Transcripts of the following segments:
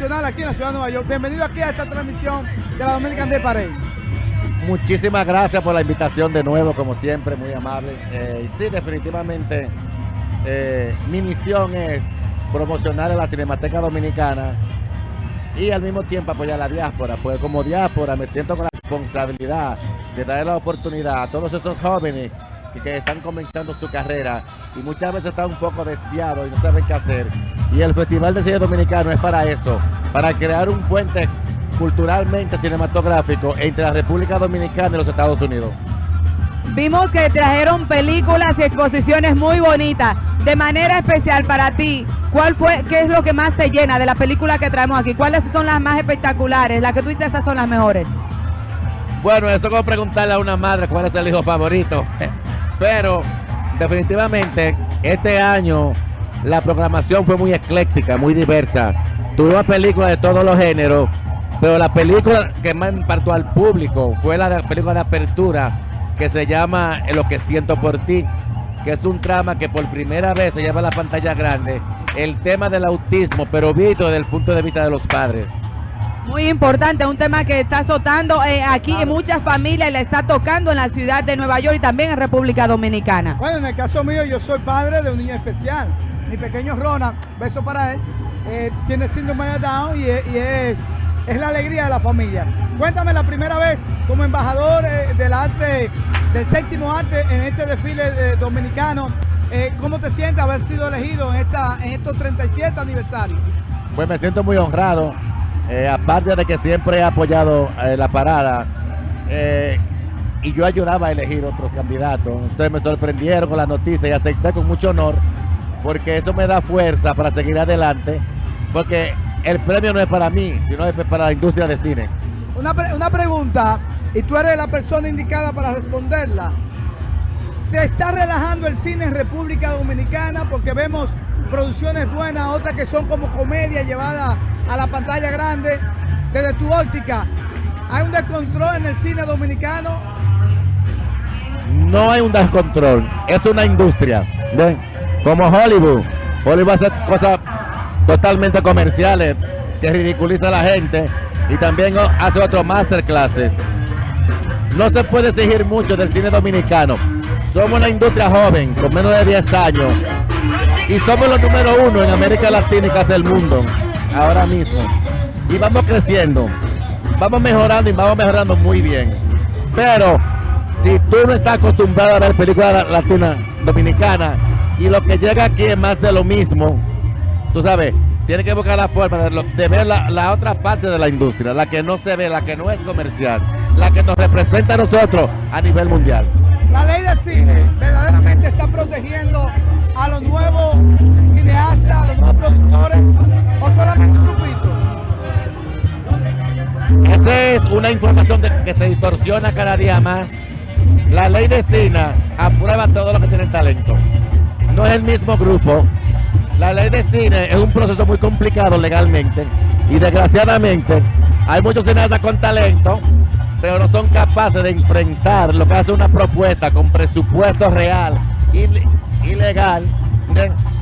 aquí en la ciudad de Nueva York. Bienvenido aquí a esta transmisión de la Dominican de Parade. Muchísimas gracias por la invitación de nuevo, como siempre, muy amable. Eh, sí, definitivamente, eh, mi misión es promocionar a la Cinemateca Dominicana y al mismo tiempo apoyar a la diáspora, pues como diáspora me siento con la responsabilidad de dar la oportunidad a todos esos jóvenes que, que están comenzando su carrera y muchas veces están un poco desviados y no saben qué hacer. Y el Festival de Cine Dominicano es para eso, para crear un puente culturalmente cinematográfico entre la República Dominicana y los Estados Unidos. Vimos que trajeron películas y exposiciones muy bonitas. De manera especial para ti, ¿cuál fue, qué es lo que más te llena de la película que traemos aquí? ¿Cuáles son las más espectaculares? Las que tú dices, esas son las mejores. Bueno, eso es como preguntarle a una madre cuál es el hijo favorito. Pero definitivamente este año la programación fue muy ecléctica, muy diversa. Tuvimos películas de todos los géneros, pero la película que más impartió al público fue la película de apertura que se llama Lo que siento por ti, que es un trama que por primera vez se lleva a la pantalla grande el tema del autismo, pero visto desde el punto de vista de los padres. Muy importante, un tema que está azotando eh, aquí en muchas familias le está tocando en la ciudad de Nueva York y también en República Dominicana. Bueno, en el caso mío, yo soy padre de un niño especial. Mi pequeño Ronald, beso para él, eh, tiene síndrome de Down y, es, y es, es la alegría de la familia. Cuéntame la primera vez como embajador eh, del arte, del séptimo arte en este desfile eh, dominicano. eh, ¿Cómo te sientes haber sido elegido en, esta, en estos 37 aniversarios? Pues me siento muy honrado, eh, aparte de que siempre he apoyado eh, la parada eh, y yo ayudaba a elegir otros candidatos. Entonces me sorprendieron con la noticia y acepté con mucho honor porque eso me da fuerza para seguir adelante porque el premio no es para mí, sino es para la industria de cine. Una, una pregunta, y tú eres la persona indicada para responderla. ¿Se está relajando el cine en República Dominicana? Porque vemos producciones buenas, otras que son como comedia llevada a la pantalla grande. Desde tu óptica, ¿hay un descontrol en el cine dominicano? No hay un descontrol, es una industria. Como Hollywood. Hollywood hace cosas totalmente comerciales que ridiculiza a la gente y también hace otros masterclasses. No se puede exigir mucho del cine dominicano. Somos una industria joven, con menos de 10 años, y somos los número uno en América Latina y casi el mundo, ahora mismo. Y vamos creciendo, vamos mejorando y vamos mejorando muy bien. Pero si tú no estás acostumbrado a ver películas la- latinas, dominicanas, y lo que llega aquí es más de lo mismo, tú sabes, tienes que buscar la forma de ver la, la otra parte de la industria, la que no se ve, la que no es comercial, la que nos representa a nosotros a nivel mundial. La ley del cine verdaderamente está protegiendo a los nuevos cineastas, a los nuevos productores, o solamente un grupito. Esa es una información que se distorsiona cada día más. La ley de cine aprueba a todos los que tienen talento. No es el mismo grupo. La ley de cine es un proceso muy complicado legalmente y desgraciadamente hay muchos cineastas con talento, pero no son capaces de enfrentar lo que hace una propuesta con presupuesto real ilegal.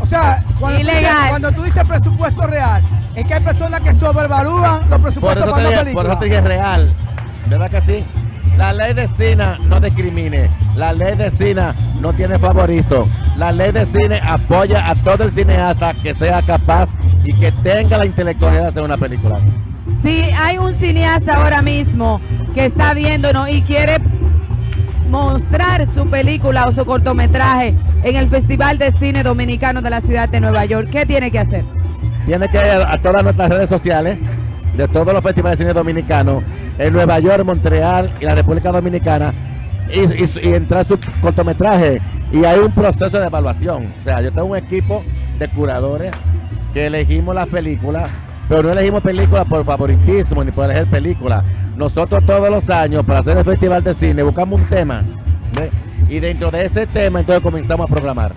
O sea, cuando, Tú, Ilegal. cuando tú dices presupuesto real, es que hay personas que sobrevalúan los presupuestos para una dije, por película. eso te dije real. ¿Verdad que sí? La ley de cine no discrimine. La ley de cine no tiene favorito. La ley de cine apoya a todo el cineasta que sea capaz y que tenga la intelectualidad de hacer una película. Si hay un cineasta ahora mismo que está viéndonos y quiere mostrar su película o su cortometraje en el Festival de Cine Dominicano de la ciudad de Nueva York, ¿qué tiene que hacer? Tiene que ir a todas nuestras redes sociales de todos los festivales de cine dominicanos en Nueva York, Montreal y la República Dominicana y entrar su cortometraje. Y hay un proceso de evaluación. O sea, yo tengo un equipo de curadores que elegimos las películas, pero no elegimos películas por favoritismo ni por elegir películas. Nosotros todos los años, para hacer el festival de cine, buscamos un tema. ¿ve? Y dentro de ese tema, entonces comenzamos a programar.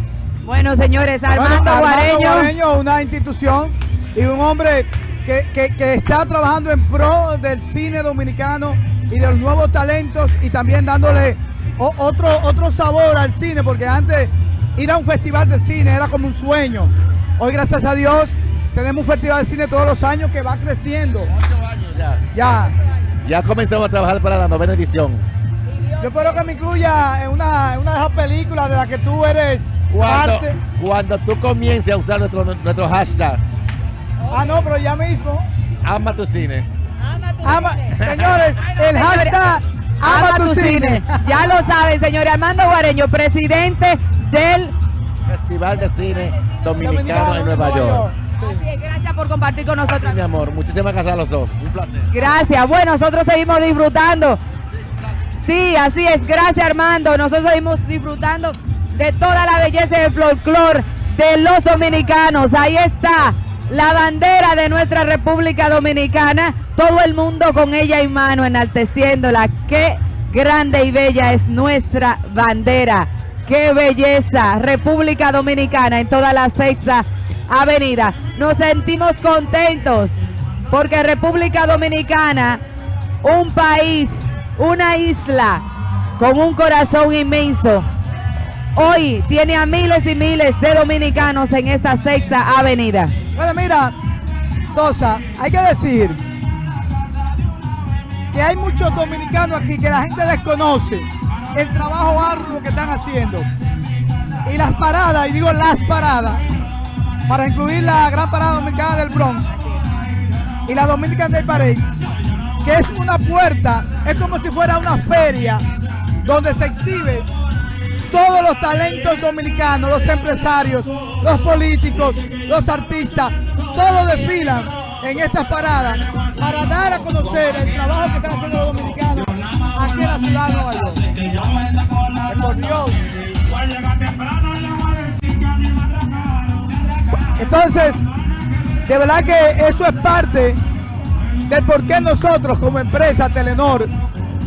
Bueno, señores, Bueno, Armando Guareño. Guareño, una institución y un hombre que, que- que está trabajando en pro del cine dominicano y de los nuevos talentos y también dándole o- otro, otro sabor al cine, porque antes ir a un festival de cine era como un sueño. Hoy, gracias a Dios, tenemos un festival de cine todos los años que va creciendo. Ocho años ya. Ya. Ya comenzamos a trabajar para la novena edición. Yo espero que me incluya en una, en una de esas películas de las que tú eres Cuando, parte. cuando tú comiences a usar nuestro, nuestro hashtag, Ah, no, pero ya mismo. ama tu cine. Ama, señores, el hashtag Ama tu cine. Ya lo saben, señor Armando Guareño, presidente del... Festival de Cine Dominicano en Nueva York. Así es, Gracias por compartir con nosotros. Mi amor, muchísimas gracias a los dos. Un placer. Gracias. Bueno, nosotros seguimos disfrutando. Sí, así es. Gracias, Armando. Nosotros seguimos disfrutando de toda la belleza del folclore de los dominicanos. Ahí está la bandera de nuestra República Dominicana. Todo el mundo con ella en mano, enalteciéndola. Qué grande y bella es nuestra bandera. Qué belleza. República Dominicana en toda la sexta avenida. Nos sentimos contentos porque República Dominicana, un país, una isla con un corazón inmenso, hoy tiene a miles y miles de dominicanos en esta sexta avenida. Bueno, mira, Sosa, hay que decir que hay muchos dominicanos aquí que la gente desconoce el trabajo arduo que están haciendo. Y las paradas, y digo las paradas, para incluir la gran parada dominicana del Bronx y la Dominican Day Parade, que es una puerta, es como si fuera una feria donde se exhibe todos los talentos dominicanos, los empresarios, los políticos, los artistas, todos desfilan en estas paradas para dar a conocer el trabajo que están haciendo los dominicanos aquí en la ciudad de Nueva York. Por Dios. Entonces, de verdad que eso es parte del por qué nosotros como empresa Telenor,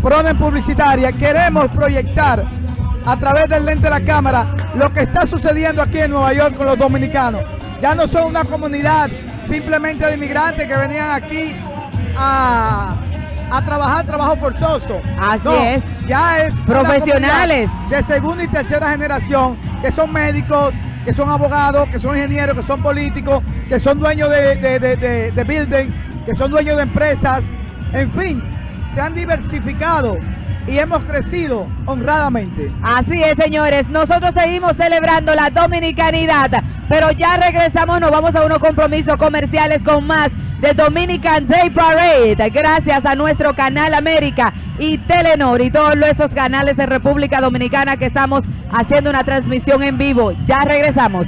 Proden Publicitaria, queremos proyectar a través del lente de la cámara lo que está sucediendo aquí en Nueva York con los dominicanos. Ya no son una comunidad simplemente de inmigrantes que venían aquí a, a trabajar trabajo forzoso. Así No, es. Ya es Profesionales. de segunda y tercera generación que son médicos, que son abogados, que son ingenieros, que son políticos, que son dueños de, de, de, de- building, que son dueños de empresas. En fin, se han diversificado y hemos crecido honradamente. Así es, señores. Nosotros seguimos celebrando la dominicanidad, pero ya regresamos, nos vamos a unos compromisos comerciales con más de Dominican Day Parade. Gracias a nuestro canal América y Telenor y todos esos canales de República Dominicana que estamos haciendo una transmisión en vivo. Ya regresamos.